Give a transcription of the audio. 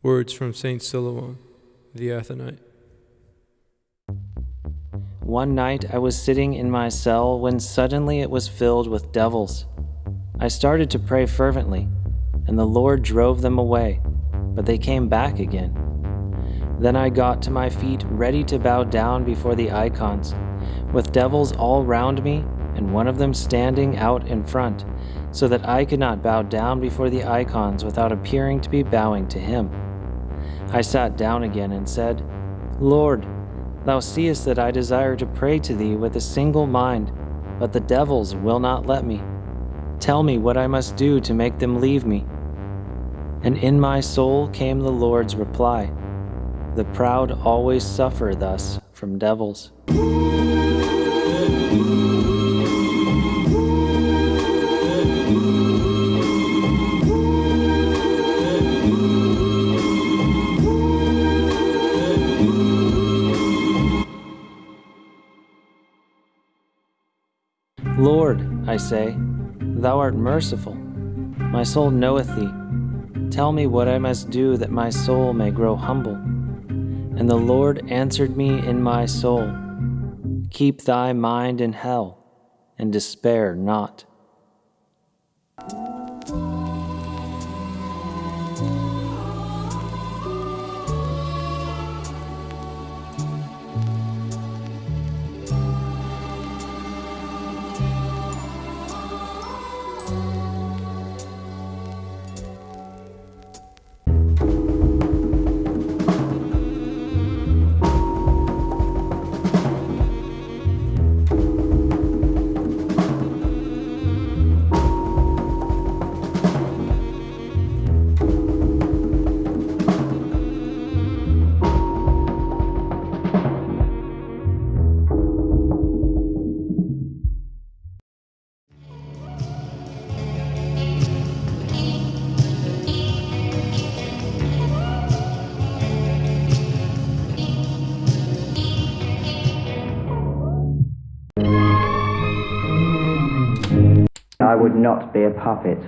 Words from St. Silouan, the Athonite. One night I was sitting in my cell when suddenly it was filled with devils. I started to pray fervently, and the Lord drove them away, but they came back again. Then I got to my feet, ready to bow down before the icons, with devils all round me, and one of them standing out in front, so that I could not bow down before the icons without appearing to be bowing to him. I sat down again and said, Lord, thou seest that I desire to pray to thee with a single mind, but the devils will not let me. Tell me what I must do to make them leave me. And in my soul came the Lord's reply The proud always suffer thus from devils. Lord, I say, thou art merciful. My soul knoweth thee. Tell me what I must do that my soul may grow humble. And the Lord answered me in my soul Keep thy mind in hell, and despair not. I would not be a puppet.